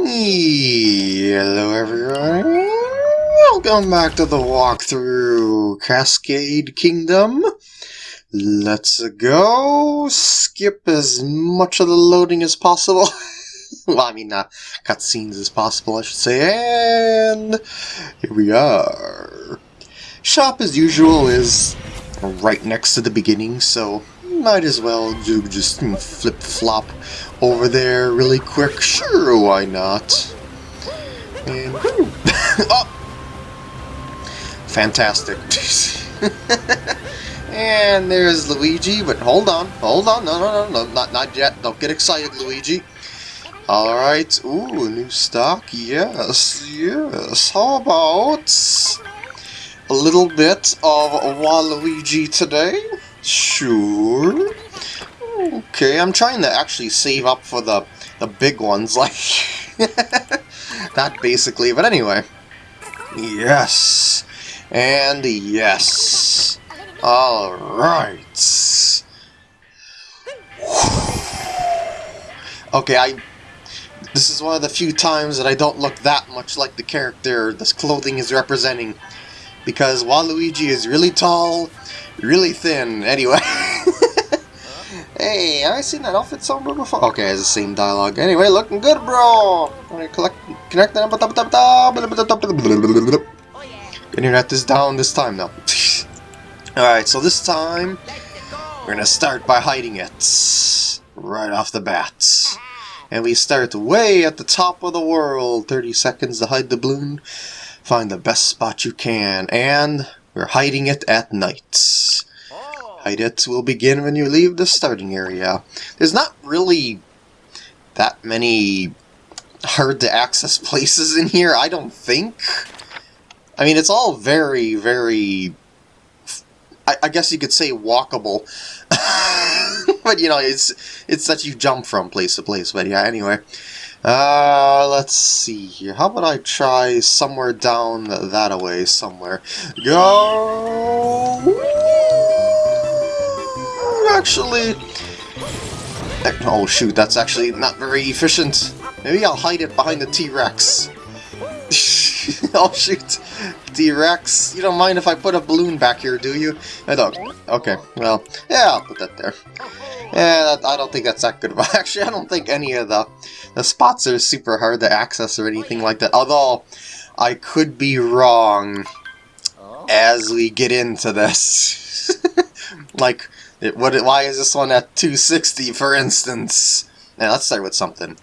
Hello everyone, welcome back to the walkthrough Cascade Kingdom. Let's go skip as much of the loading as possible. well, I mean, uh, cutscenes as possible, I should say. And here we are. Shop, as usual, is right next to the beginning, so might as well do just flip-flop over there really quick. Sure, why not? And oh! Fantastic. and there's Luigi, but hold on, hold on, no, no, no, no, not, not yet. Don't get excited, Luigi. Alright, ooh, new stock, yes, yes. How about a little bit of Waluigi today? Sure. Okay, I'm trying to actually save up for the the big ones, like that basically. But anyway, yes, and yes. All right. Okay, I. This is one of the few times that I don't look that much like the character this clothing is representing. Because Waluigi is really tall, really thin, anyway. Hey, I seen that outfit somewhere before. Okay, it's the same dialogue. Anyway, looking good, bro. Alright, collect, connect. Internet is down this time now. Alright, so this time we're gonna start by hiding it right off the bat. And we start way at the top of the world. 30 seconds to hide the balloon. Find the best spot you can. And we're hiding it at night. It will begin when you leave the starting area. There's not really that many hard to access places in here, I don't think. I mean, it's all very, very... I, I guess you could say walkable. but, you know, it's it's that you jump from place to place. But, yeah, anyway. Uh, let's see here. How about I try somewhere down that away somewhere? Go! Actually... Oh shoot, that's actually not very efficient. Maybe I'll hide it behind the T-Rex. oh shoot, T-Rex. You don't mind if I put a balloon back here, do you? I don't. Okay, well, yeah, I'll put that there. Yeah, I don't think that's that good. Actually, I don't think any of the, the spots are super hard to access or anything like that. Although, I could be wrong oh. as we get into this. like, it, what, why is this one at 260, for instance? Now, let's start with something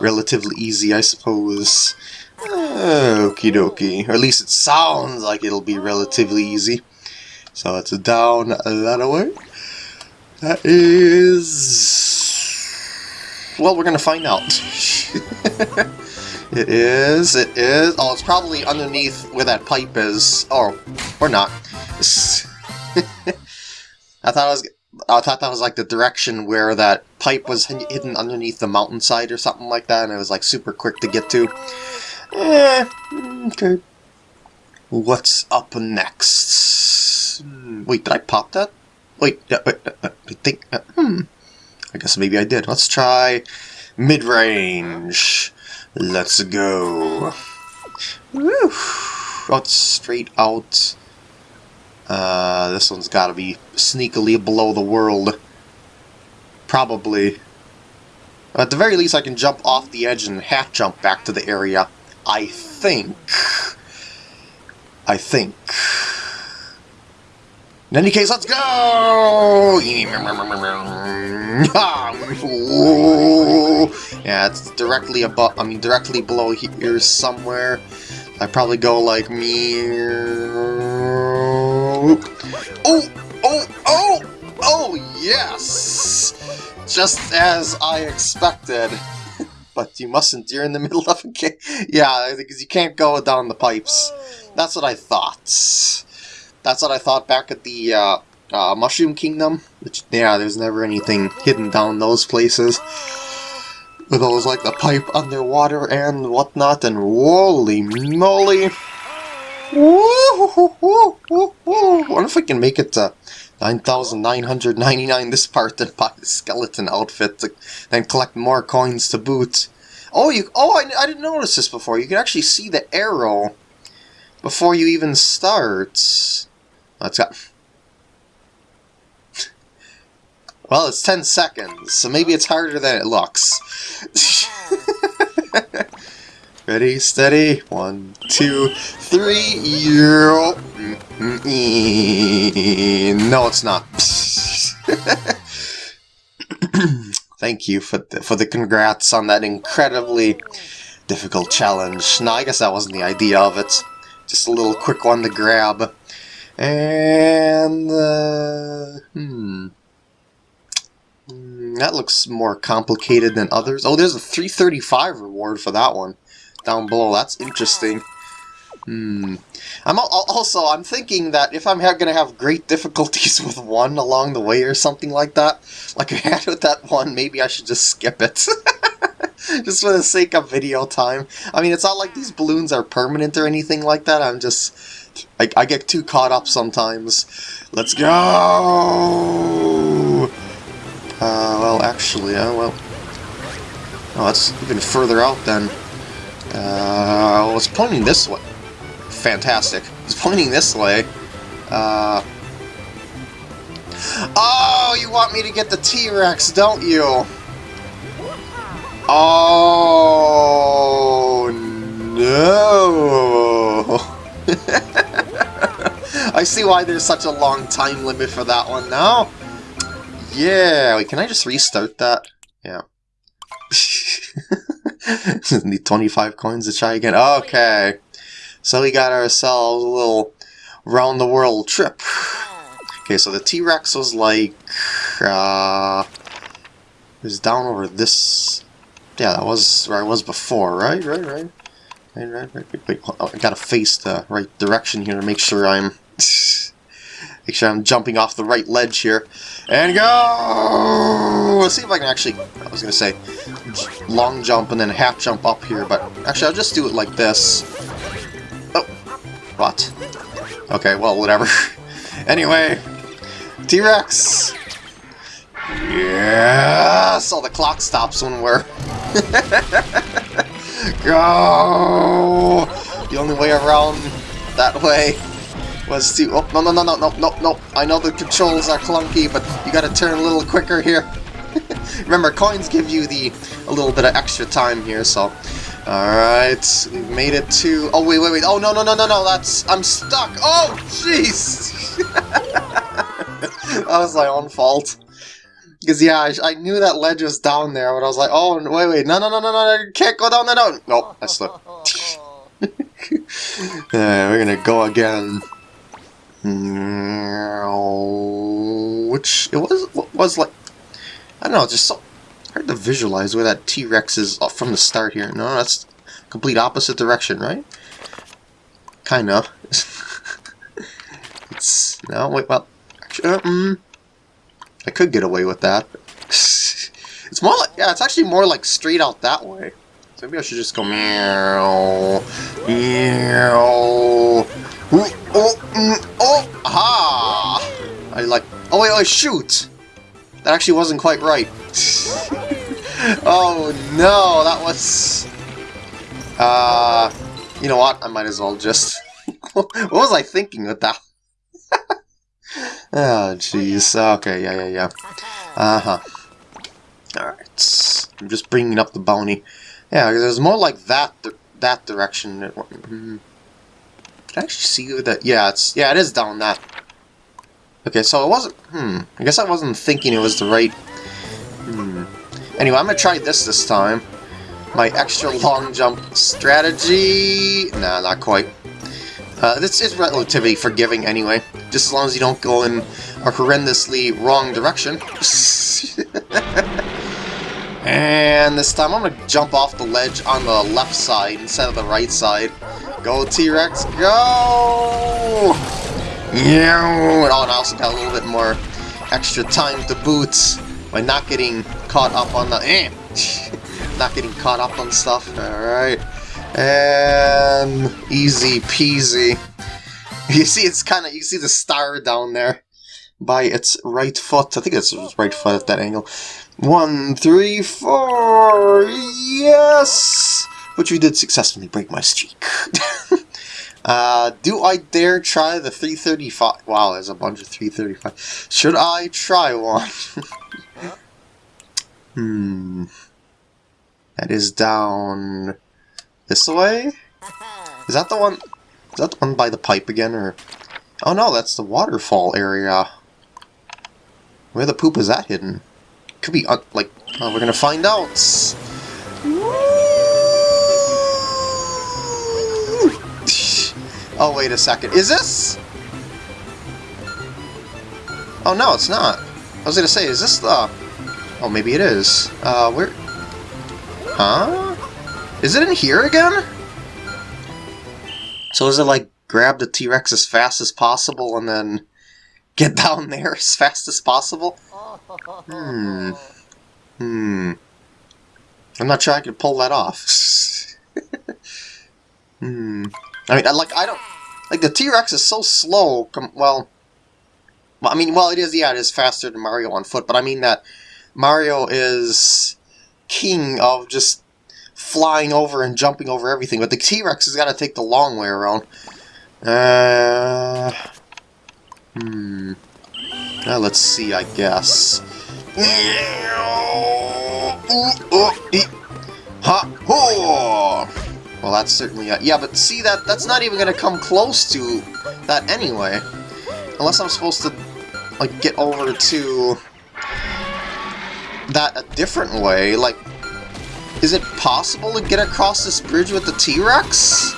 relatively easy, I suppose. Okie dokie. Or at least it sounds like it'll be relatively easy. So it's down that way. That is... Well, we're going to find out. it is, it is... Oh, it's probably underneath where that pipe is. Oh, or not. I thought I was I thought that was like the direction where that pipe was hidden underneath the mountainside or something like that, and it was like super quick to get to. Eh, okay. What's up next? Hmm, wait, did I pop that? Wait, uh, wait uh, uh, I think. Uh, hmm. I guess maybe I did. Let's try mid-range. Let's go. Woo! Oh, it's straight out. Uh, this one's got to be sneakily below the world. Probably. At the very least, I can jump off the edge and half jump back to the area. I think. I think. In any case, let's go! yeah, it's directly above, I mean, directly below here somewhere. I probably go like me. Oh! Oh! Oh! Oh, yes! Just as I expected. but you mustn't, you're in the middle of a game. Yeah, because you can't go down the pipes. That's what I thought. That's what I thought back at the uh, uh, Mushroom Kingdom. Which, yeah, there's never anything hidden down those places. With those, like, the pipe underwater and whatnot, and holy moly! Wonder if I can make it to 9,999 this part and buy the skeleton outfit to then collect more coins to boot. Oh, you. Oh, I, I didn't notice this before. You can actually see the arrow before you even start. Let's go. Well, it's 10 seconds, so maybe it's harder than it looks. Ready, steady. One, two, three. No, it's not. Thank you for the, for the congrats on that incredibly difficult challenge. No, I guess that wasn't the idea of it. Just a little quick one to grab. And, uh, hmm. hmm that looks more complicated than others. Oh, there's a 335 reward for that one down below. That's interesting. Hmm. I'm also I'm thinking that if I'm going to have great difficulties with one along the way or something like that, like I had with that one, maybe I should just skip it. just for the sake of video time. I mean, it's not like these balloons are permanent or anything like that. I'm just I, I get too caught up sometimes. Let's go. Uh, well, actually, uh, well, oh, that's even further out then. Uh, it's pointing this way. Fantastic. It's pointing this way. Uh... Oh, you want me to get the T-Rex, don't you? Oh, no. I see why there's such a long time limit for that one now. Yeah, wait, can I just restart that? Yeah. Need 25 coins to try again. Okay. So we got ourselves a little round the world trip. Okay, so the T-Rex was like uh was down over this yeah, that was where I was before, right? Right, right. Right, right, right. Wait, wait, I gotta face the right direction here to make sure I'm Make sure I'm jumping off the right ledge here. And go! Let's see if I can actually, I was going to say, long jump and then half jump up here, but actually I'll just do it like this. Oh, what? Okay, well, whatever. anyway, T-Rex! Yes! Oh, the clock stops when we're... go! The only way around that way was to... Oh, no, no, no, no, no, no, no. I know the controls are clunky, but you gotta turn a little quicker here. Remember, coins give you the a little bit of extra time here, so... Alright, we made it to... Oh, wait, wait, wait. Oh, no, no, no, no, no, that's... I'm stuck. Oh, jeez! that was my own fault. Because, yeah, I, I, knew that ledge was down there, but I was like, oh, wait, wait, no, no, no, no, no, can't go down there, no. Nope, I slipped. yeah, we're gonna go again. Which it was was like I don't know, just so hard to visualize where that T-Rex is from the start here. No, that's complete opposite direction, right? Kind of. it's no wait. Well, actually, uh, mm, I could get away with that. it's more like yeah, it's actually more like straight out that way. So maybe I should just go meow, meow. Oh, oh, mm, oh, aha! I like, oh wait, oh shoot! That actually wasn't quite right. oh no, that was... Uh, you know what, I might as well just... what was I thinking with that? oh, jeez. Okay, yeah, yeah, yeah. Uh-huh. Alright. I'm just bringing up the bounty. Yeah, there's more like that that direction. Mm-hmm. Can I actually see that? Yeah, it's yeah, it is down that. Okay, so it wasn't. Hmm. I guess I wasn't thinking it was the right. Hmm. Anyway, I'm gonna try this this time. My extra long jump strategy. Nah, not quite. Uh, this is relatively forgiving anyway, just as long as you don't go in a horrendously wrong direction. and this time I'm gonna jump off the ledge on the left side instead of the right side. Go T-Rex, go! Yeah, and I also got a little bit more extra time to boot by not getting caught up on the eh, not getting caught up on stuff. Alright. And easy peasy. You see it's kinda you see the star down there by its right foot. I think it's its right foot at that angle. One, three, four. Yes! But you did successfully break my streak. uh, do I dare try the 335? Wow, there's a bunch of 335. Should I try one? hmm. That is down this way? Is that the one? Is that the one by the pipe again, or? Oh no, that's the waterfall area. Where the poop is that hidden? Could be, uh, like, uh, we're gonna find out. Oh, wait a second. Is this? Oh, no, it's not. I was gonna say, is this the... Oh, maybe it is. Uh, where... Huh? Is it in here again? So is it like grab the T-Rex as fast as possible and then get down there as fast as possible? Hmm. Hmm. I'm not sure I could pull that off. hmm. I mean, like, I don't... Like, the T-Rex is so slow, well... I mean, well, it is, yeah, it is faster than Mario on foot, but I mean that Mario is king of just flying over and jumping over everything, but the T-Rex has got to take the long way around. Uh, hmm. Now let's see, I guess. Ha! Well, that's certainly... A, yeah, but see, that that's not even going to come close to that anyway. Unless I'm supposed to, like, get over to that a different way. Like, is it possible to get across this bridge with the T-Rex?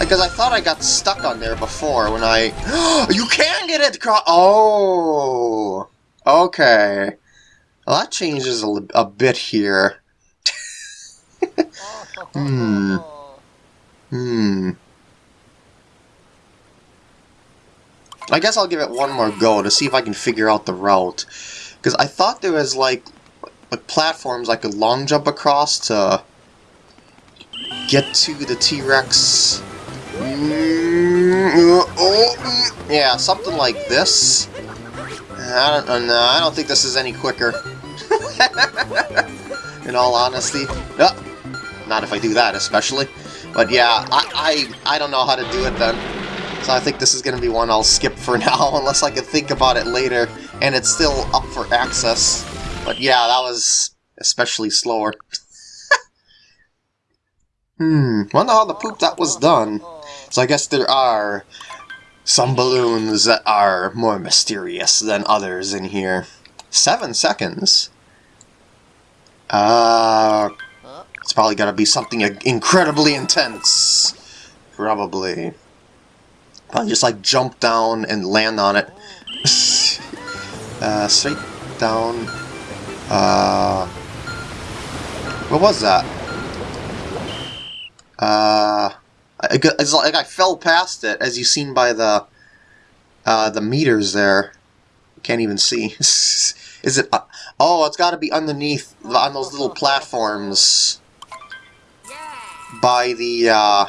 Because I thought I got stuck on there before when I... you can get it across... Oh! Okay. Well, that changes a, a bit here. hmm. Hmm. I guess I'll give it one more go to see if I can figure out the route. Because I thought there was, like, like platforms I could long jump across to get to the T-Rex. Yeah, something like this. I don't know. I don't think this is any quicker. In all honesty. not if I do that, especially. But yeah, I, I, I don't know how to do it then. So I think this is going to be one I'll skip for now, unless I can think about it later, and it's still up for access. But yeah, that was especially slower. hmm, wonder how the poop that was done. So I guess there are some balloons that are more mysterious than others in here. Seven seconds? Uh, it's probably gotta be something incredibly intense. Probably. Probably just like jump down and land on it. uh, straight down. Uh, what was that? Uh, it's like I fell past it, as you've seen by the uh, the meters there. Can't even see. Is it? Uh, oh, it's got to be underneath on those little platforms by the uh,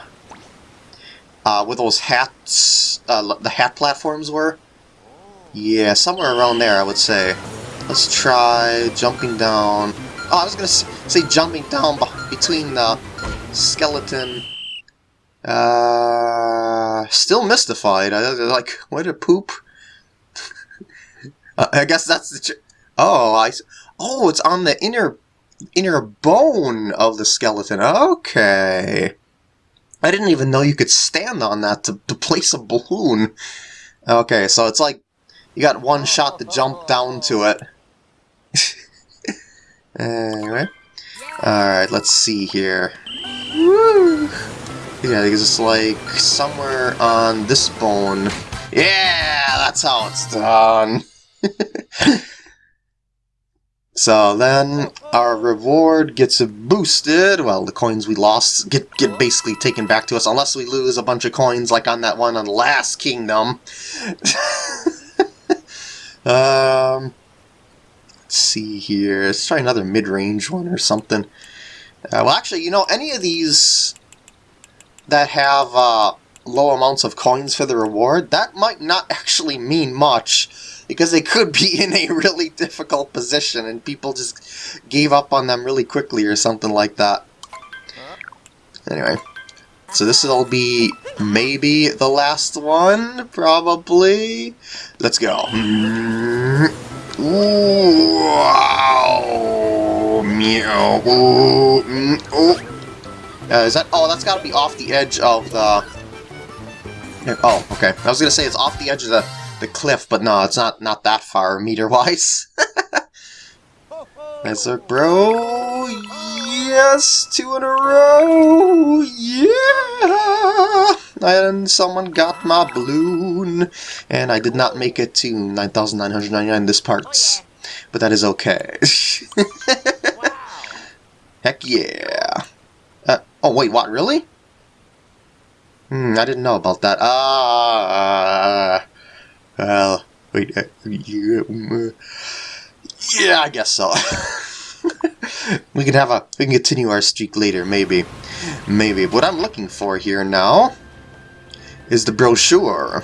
uh, where those hats, uh, the hat platforms were. Yeah, somewhere around there, I would say. Let's try jumping down. Oh, I was gonna say jumping down between the skeleton. Uh, still mystified. I, like, what a poop. uh, I guess that's the. oh, I. Oh, it's on the inner inner bone of the skeleton. Okay. I didn't even know you could stand on that to, to place a balloon. Okay, so it's like you got one oh, shot to jump oh, down to oh. it. Anyway. Alright, let's see here. Woo! Yeah, it's like somewhere on this bone. Yeah, that's how it's done. so then our reward gets boosted. Well, the coins we lost get get basically taken back to us unless we lose a bunch of coins like on that one on Lost Kingdom. um, Let's see here. Let's try another mid-range one or something. Uh, well, actually, you know, any of these that have uh, low amounts of coins for the reward, that might not actually mean much. Because they could be in a really difficult position and people just gave up on them really quickly or something like that. Anyway, so this will be maybe the last one, probably. Let's go. Wow! Meow! Oh! Uh, is that? Oh, that's got to be off the edge of the. Oh, okay. I was gonna say it's off the edge of the the cliff, but no, it's not not that far meter wise. Nice work, bro. Yes, two in a row. Yeah. And someone got my balloon, and I did not make it to 9,999 this parts, but that is okay. Heck yeah. Uh, oh, wait, what, really? Hmm, I didn't know about that. Ah, uh, well, wait, uh, yeah, yeah, I guess so. we can have a, we can continue our streak later, maybe, maybe. What I'm looking for here now is the brochure.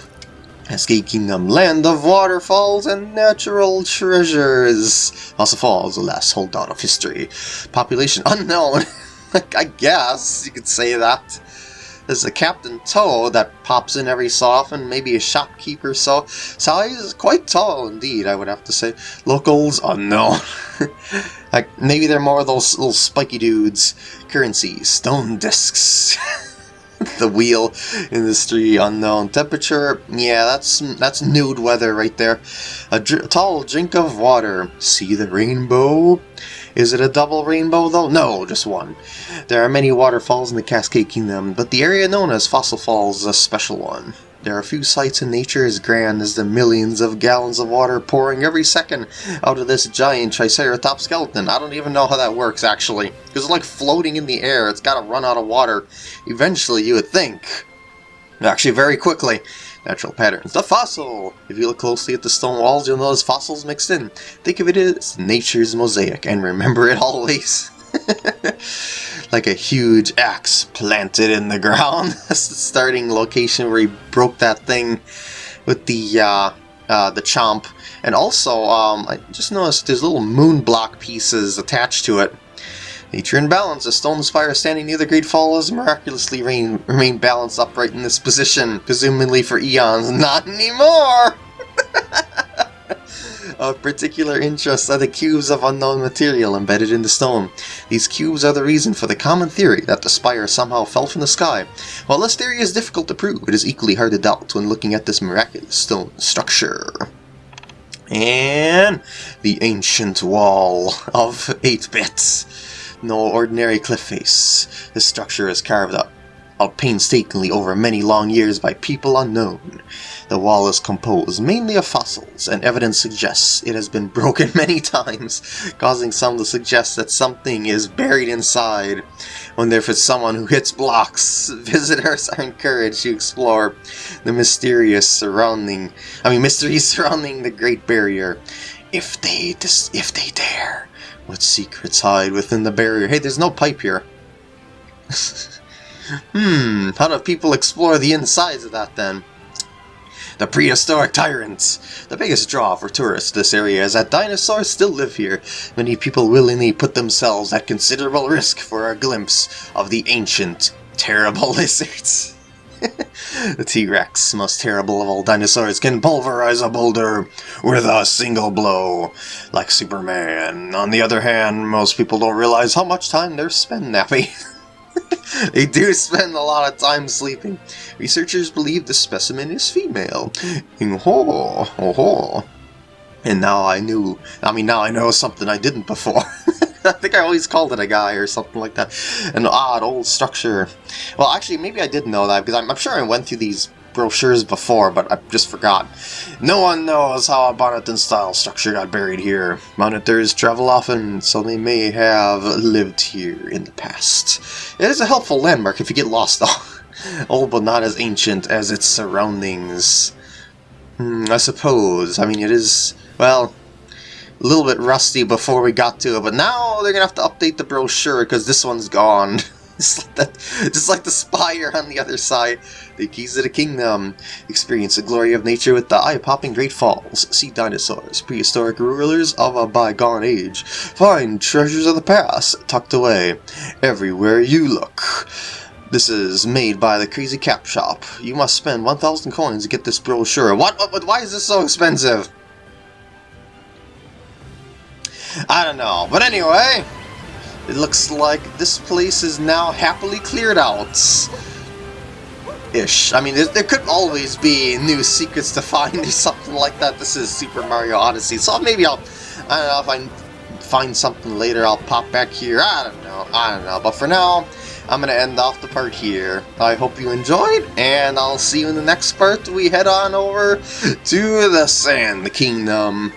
Cascade Kingdom, land of waterfalls and natural treasures. Fossil Falls, the last holdout of history. Population unknown. I guess you could say that. There's the Captain Toad that pops in every so often, maybe a shopkeeper so. Size quite tall indeed, I would have to say. Locals unknown. like maybe they're more of those little spiky dudes. Currency, stone discs. the wheel industry unknown temperature yeah that's that's nude weather right there a, dr tall drink of water see the rainbow is it a double rainbow though? No, just one. There are many waterfalls in the Cascade Kingdom, but the area known as Fossil Falls is a special one. There are a few sights in nature as grand as the millions of gallons of water pouring every second out of this giant Triceratops skeleton. I don't even know how that works, actually. Because it's like floating in the air. It's got to run out of water. Eventually, you would think. Actually, very quickly. Natural patterns. The fossil! If you look closely at the stone walls, you'll notice fossils mixed in. Think of it as nature's mosaic, and remember it always. like a huge axe planted in the ground. That's the starting location where he broke that thing with the uh, uh, the chomp. And also, um, I just noticed there's little moon block pieces attached to it. Nature in balance. A stone spire standing near the Great Fall has miraculously remained balanced upright in this position, presumably for eons. Not anymore! of particular interest are the cubes of unknown material embedded in the stone. These cubes are the reason for the common theory that the spire somehow fell from the sky. While this theory is difficult to prove, it is equally hard to doubt when looking at this miraculous stone structure. And the ancient wall of 8 bits no ordinary cliff face. This structure is carved up out painstakingly over many long years by people unknown. The wall is composed mainly of fossils, and evidence suggests it has been broken many times, causing some to suggest that something is buried inside. When there is someone who hits blocks, visitors are encouraged to explore the mysterious surrounding, I mean mysteries surrounding the Great Barrier, if they if they dare. What secrets hide within the barrier? Hey, there's no pipe here. hmm, how do people explore the insides of that then? The prehistoric tyrants! The biggest draw for tourists to this area is that dinosaurs still live here. Many people willingly put themselves at considerable risk for a glimpse of the ancient, terrible lizards. the T-Rex, most terrible of all dinosaurs, can pulverize a boulder with a single blow, like Superman. On the other hand, most people don't realize how much time they're spending napping. they do spend a lot of time sleeping. Researchers believe the specimen is female. Mm, oh, oh, oh. And now I knew, I mean now I know something I didn't before. I think I always called it a guy or something like that. An odd old structure. Well, actually, maybe I didn't know that because I'm, I'm sure I went through these brochures before, but I just forgot. No one knows how a Bonneton style structure got buried here. Bonneters travel often, so they may have lived here in the past. It is a helpful landmark if you get lost, though. Old but not as ancient as its surroundings. Hmm, I suppose. I mean, it is... Well, a little bit rusty before we got to it, but now they're gonna have to update the brochure because this one's gone. just like that, just like the spire on the other side. The keys of the kingdom. Experience the glory of nature with the eye-popping Great Falls. See dinosaurs, prehistoric rulers of a bygone age. Find treasures of the past tucked away everywhere you look. This is made by the Crazy Cap Shop. You must spend 1,000 coins to get this brochure. What, what, what? Why is this so expensive? Know. But anyway, it looks like this place is now happily cleared out. Ish. I mean, there, there could always be new secrets to find or something like that. This is Super Mario Odyssey, so maybe I'll, I don't know, if I find something later, I'll pop back here. I don't know. I don't know. But for now, I'm going to end off the part here. I hope you enjoyed, and I'll see you in the next part. We head on over to the Sand Kingdom.